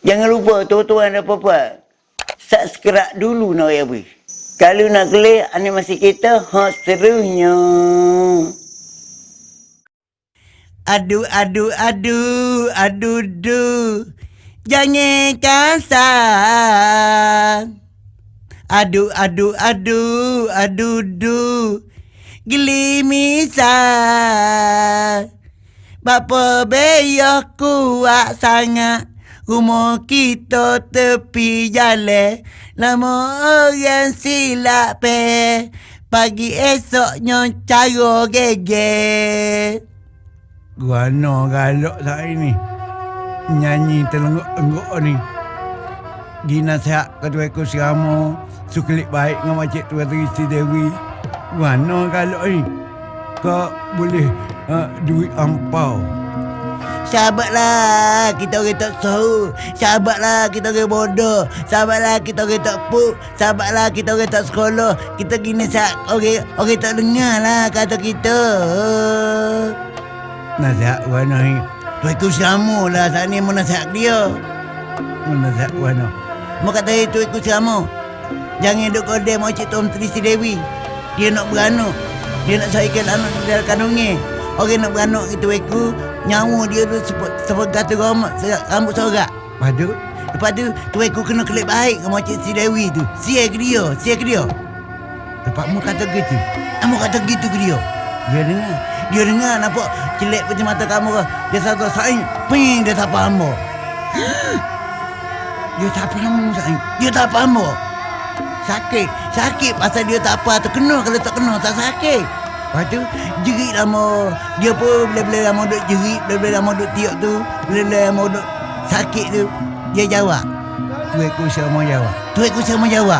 Jangan lupa tuan-tuan dan puan subscribe dulu nak ya bui. Kalau nak klik animasi kita, ha serunya. Aduh, aduh, aduh, aduh, aduh. Jangan kasar. Aduh, aduh, aduh, aduh, aduh. Gelimisah. Bapa beyoh kuat sangat. Rumah kita tepi jalan. Lama orang silap pe Pagi esoknya cara gege Guano galak saya ni Nyanyi terlengguk-lengguk ni. Gina sehat ketua ekor siramu Sukelik baik dengan Makcik Tua Trisi Dewi. Guano galak ni. Kau boleh uh, duit ampau Sahabatlah kita orang tak tahu. Sahabatlah kita orang bodoh. Sahabatlah kita orang tak pu. Sahabatlah kita orang tak sekolah. Kita gini sak orang orang tak dengar lah kata kita. Nasihat Guano ni Tu ikut sama lah saat ni mau nasihat dia. Nasihat Guano Mau kata itu ikut sama. Jangan duk kode mau cik Tom Trisi Dewi. Dia nak beranak. Dia nak saikan anak dalam kandungnya. Orang nak beranak itu ikut nyawa dia tu seperti kata rambut, rambut sorak. Padu Lepas tu, tu aku kena kelip baik dengan Cik Si Dewi tu. Siap ke dia, siap ke dia. Tepatmu kata gitu Kamu kata gitu ke dia. Dia dengar Dia dengar nampak celik macam mata kamu ke. Dia satu saing, ping dia tak faham mo. Dia tak faham saing. Dia tak faham mo. Sakit, sakit pasal dia tak apa. Terkena kalau tak kena tak sakit. Lepas tu, jerit lama. Dia pun bila-bila lama duduk jerit, bila-bila lama duduk tiap tu, bila-bila lama duduk sakit tu, dia jawab. Tu ekor sama jawab Tu aku sama jawab.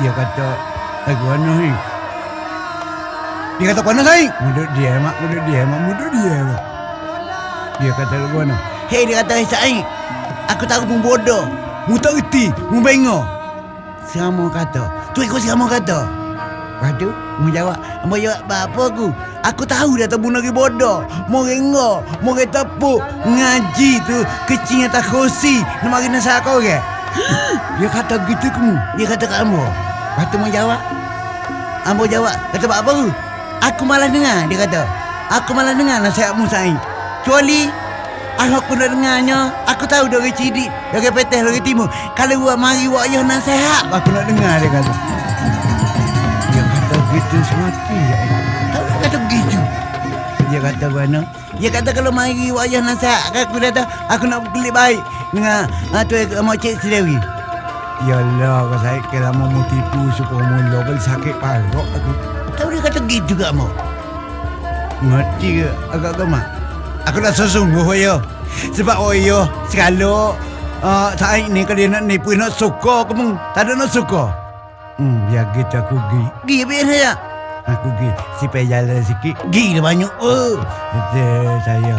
Dia kata Eh Guano ni Dia kata, mana saing? Muduk dia mak Muduk dia mak Muduk dia mak Dia kata Guano Hei, dia kata, saing. Aku tahu pun bodoh. Mu tak reti, mu bengok. Sama kata. Tu aku sama kata. Lepas tu, mu jawab. Mu jawab, apa aku? Aku tahu dia tak bunuh lagi bodoh. Mau rengok, mau tepuk. Ngaji tu, kecilnya tak kursi. Nak mari nasihat kau ke? Dia kata gitu kamu Dia kata kat Ambo. Lepas tu mu jawab. Ambo jawab, kata apa tu? Aku malas dengar, dia kata. Aku malas dengar nasihatmu, Sain. Kecuali aku nak dengarnya, aku tahu dari cidik, dari peteh, dari timur. Kalau buat mari buat ayah nasihat, aku nak dengar, dia kata. Dia gitu semati ya. Tahu dia kata begitu. Dia kata Guano Dia kata kalau mari buat ayah nasihat, aku kata aku nak berkelik baik dengan uh, tu uh, Cik Sidewi. Yalah kau saya kalau mau tipu supaya mula Kau sakit parok aku Tahu dia kata gitu kat Mak. Ngerti ke agak gemak Aku nak sesungguh ya. Sebab oh ya, sekalo uh, saat ni kalau dia nak nipu nak suka kamu. Tak ada nak suka. Hmm biar gitu aku gi. Gi biar saya. Aku gi. Supaya jalan sikit. Gi dia banyak. Oh. Kata saya.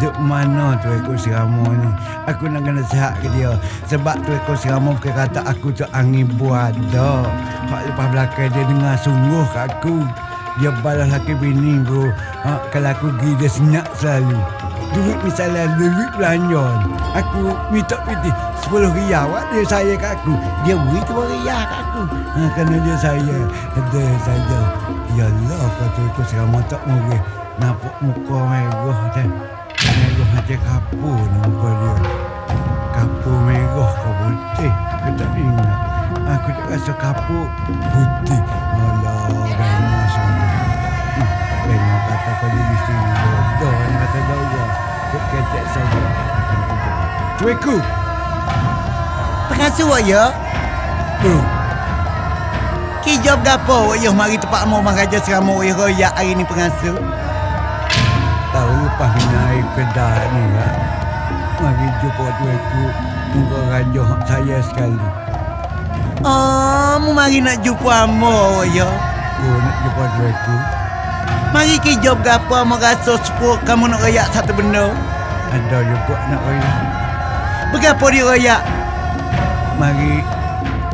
Duk mana tu ekor siramu ni? Aku nak kena sihat ke dia? Sebab tu ekor siramu ke kata aku tu angin buat dah. Hak lepas belakang dia dengar sungguh kat aku. Dia balas laki bini bro. Ha, Kalau aku pergi dia senyap selalu. Duit misalnya duit belanja. Aku minta piti Sepuluh riyal Wak dia saya kat aku? Dia beri tu riyal kat aku. Ha, Kerana dia saya. Ada saja. Ya Allah kata ekor siramu tak boleh Nampak muka merah dia Merah macam kapur ni muka dia. Kapur merah ke putih? Aku tak ingat. Aku tak rasa kapur putih. Alah Bengah semua Hmm, Bengah kata pada mesti bodoh Yang kata dah Duk kecek saja. Cueku Pengasuh ya. Hmm Kijab gapo ya mari tempat mau mengajar seramu ya royak hari ni pengasuh. Tahu lepas naik kedai ni lah Mari jumpa tueku Muka raja hak saya sekali Oh, mu mari nak jumpa amo ya. Oh nak jumpa tueku Mari kijab gapo mau rasa sepuluh kamu nak royak satu benda. Ada juga nak raya Berapa dia royak? Mari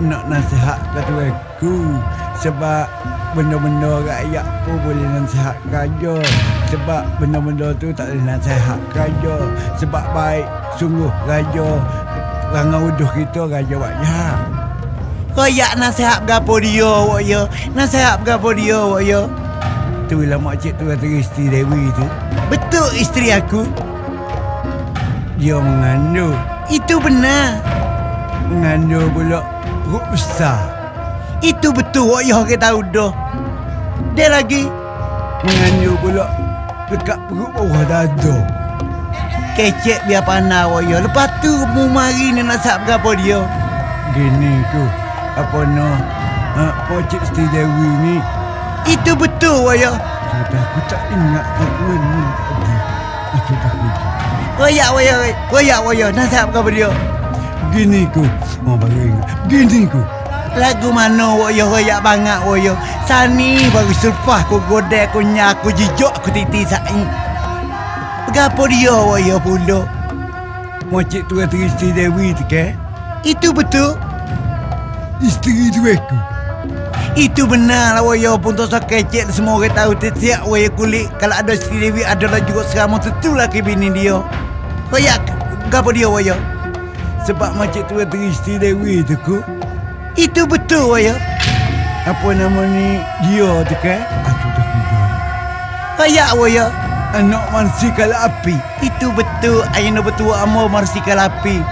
nak nasihat ke tuanku Sebab benda-benda rakyat pun boleh nasihat raja Sebab benda-benda tu tak boleh nasihat raja Sebab baik sungguh raja Rangga uduh kita raja wajah. Koyak nasihat gapo dia wak ya. Nasihat gapo dia wak ya. Tu lah makcik tu kata isteri Dewi tu. Betul isteri aku. Dia mengandung. Itu benar. Mengandung pula perut besar. Itu betul wak ya kita tahu dah. Dia lagi Mengandung pula dekat perut bawah dada. kecek biar pandai wak ya. Lepas tu mu mari ni nasihat gapo dia. Gini tu. Apa no? Ha, makcik isteri Dewi ni. Itu betul wak ya. Sudah aku tak ingat mana tadi. Aku tak ingat. Koyak wak ya. Koyak wak ya. Nasihat gapo dia. Gini ku. Oh baru ingat. Gini ku. Lagu mana wak ya koyak banget wak ya. Sani baru selepas aku godek aku nyak aku jijok aku titi sain. Gapo dia wak ya pula. Makcik tu kata Dewi tu ke? Itu betul. Isteri tu aku. Itu benar lah waya pun tak kecek semua orang tahu tiap waya kulit kalau ada Sri Dewi adalah juga seramah tentu laki bini dia. Waya gapo dia waya? Sebab makcik tu kata isteri Dewi tu ku. Itu betul waya. Apa nama ni? Dia tu ke? Kira. Waya waya. Anak manusia kalau api. Itu betul ayah betul amo marsi kalapi.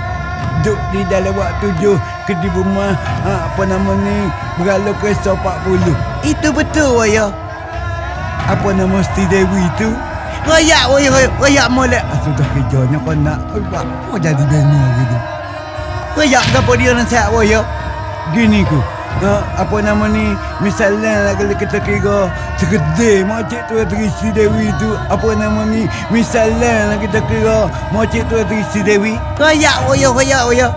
Duk di dalam waktu tujuh ke di rumah ha, apa nama ni berlalu kereta 40 Itu betul waya. apa nama Siti Dewi tu Waya waya waya, waya molek. ah, sudah kerjanya kau nak apa jadi bengong gitu Waya gapo dia nasihat waya? gini ku ha, apa nama ni misalnya lah kalau kita kira segede makcik tu kata Siti Dewi tu apa nama ni misalnya lah kita kira makcik tu kata Siti Dewi Waya waya waya waya.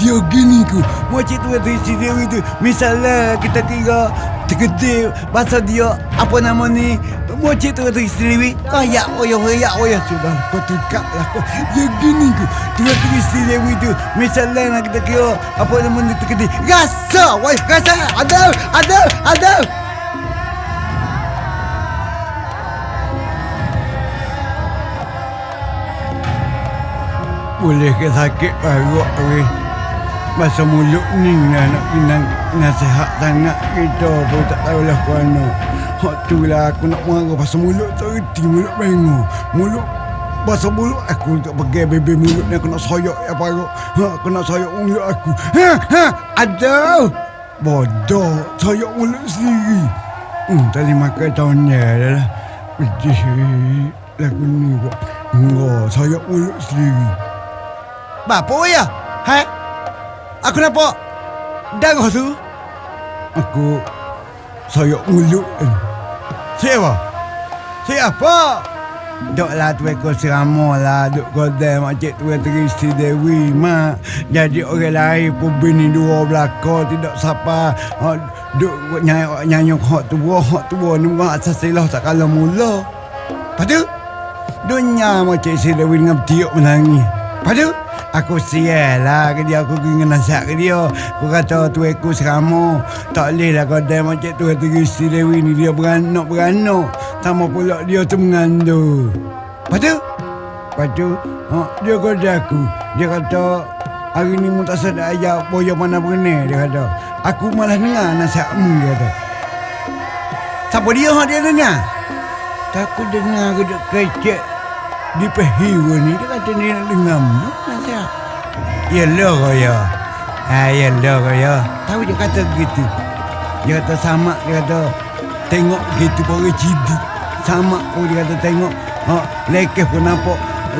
Dia gini ku makcik tu kata Siti Dewi tu misalnya kita kira segede bahasa dia apa nama ni? Makcik tu kata Dewi Waya waya waya waya. Sudah kau tukar lah Ya gini ku tu isteri Dewi tu Misalnya nak kita kira Apa nama ni terkedi Rasa waya rasa. Ada ada ada. Boleh ke sakit perut weh Masa mulut ni lah nak pinang nasihat sangat kita pun tak tahulah ke mana Hak tu lah aku nak marah pasal mulut tak reti mulut bengo Mulut Pasal mulut aku tak pergi bebe mulut ni aku nak soyak ya parut. Ha, Aku nak soyak mulut aku. Ha ha ada. Bodoh soyak mulut sendiri. Hmm tadi makan tahunnya adalah Pedih lagu ni buat. Enggak soyak mulut sendiri. Bapa waya? Hai? Aku nampak darah tu. Aku soyak mulut ni Siapa? Siapa? Duk lah tu serama lah Duk kodai makcik tu kata isteri Dewi mak Jadi orang lain pun bini dua belakang Tidak siapa oh, Duk nyanyi nyanyi hak tua Hak tua ni bukan asas silah tak kalah mula Lepas tu? Dunia makcik isteri Dewi dengan tiuk menangis Lepas tu? Aku sial lah ke dia Aku pergi nasihat ke dia. Aku kata tu aku serama Tak boleh lah kau dah macam tu Kata isteri Dewi ni. Dia beranak-beranak Sama pula dia tu mengandung. Lepas tu? Lepas tu ha, Dia kata aku. Dia kata Hari ni mu tak sedap ayah Boya mana berenai Dia kata Aku malah dengar nasihatmu Dia kata. Siapa dia hak dia dengar? Tak aku dengar ke dek kecek Di pehiwa ni Dia kata dia nak dengar Nasihat Ya lah kau ya Ha ya lah kau ya Tahu dia kata begitu. Dia kata sama Dia kata Tengok gitu orang cidik. Sama pun dia kata tengok ha, Lekeh pun nampak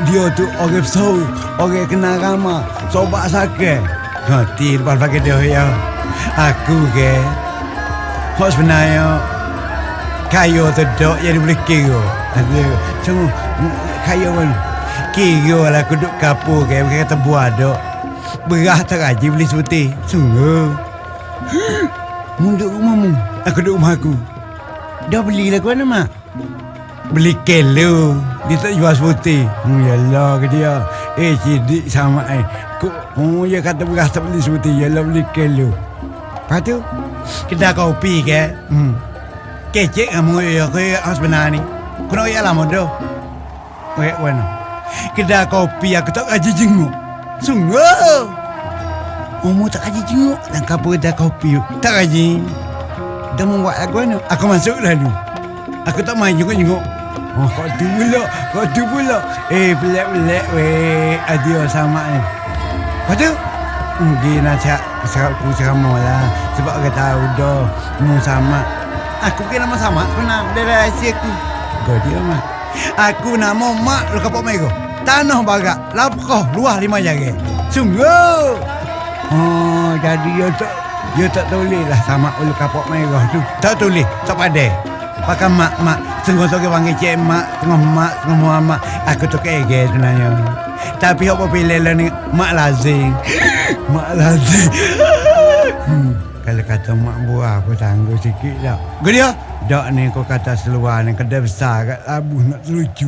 Dia tu orang besar Orang kena ramah Sobat sakit. Ngerti lepas pakai dia ya Aku ke? Hak sebenarnya Kaya tu dok Jadi boleh kira? Semua Kaya pun Kira lah aku duduk kapur ke Bukan kata buah dok. Berah tak gaji beli seperti Sungguh Mu duduk rumahmu? Aku duduk rumah aku. Dah belilah ke mana mak? Beli kelo. Dia tak jual seperti Hmm yalah ke dia? Eh cidik sama eh. Kok Oh dia kata beras tak beli seperti Yalah beli kelo. Lepas tu? Kedai kopi ke? Hmm. Kecek kamu ya ke yang sebenar ni. Kau nak ya lama dah. Wait, mana? Kedai kopi aku tak gaji jenguk. Sungguh. Umur tak kaji jenguk dan kapur dah kopi. Tak kaji. Dah membuat lagu mana? Aku masuk lalu. Aku tak main jenguk-jenguk. Oh, kau tu pula. Kau tu pula. Eh, pelik-pelik weh. Adio sama ni. Kau tu? Mungkin nasihat serap aku ceramah lah. Sebab aku tahu dah. Mu sama. Aku kira nama sama. Aku nak dari rahsia aku. Kau dia mah. Aku nama mak lu kapok mai ko. Tanah bagak. Lapkoh luah lima jari. Sungguh. Oh, jadi dia tak dia tak tulis lah sama ulu kapok merah tu. Tak tulis, tak pandai. Pakai mak mak, tengok tu panggil cik mak, tengok mak, tengok Muhammad. Aku tu kege sebenarnya. Tapi apa pilih lah ni mak lazim. mak lazim. hmm, kalau kata mak buah aku tangguh sikit lah. Gedia? Dok ni kau kata seluar ni kedai besar kat labuh nak selucu.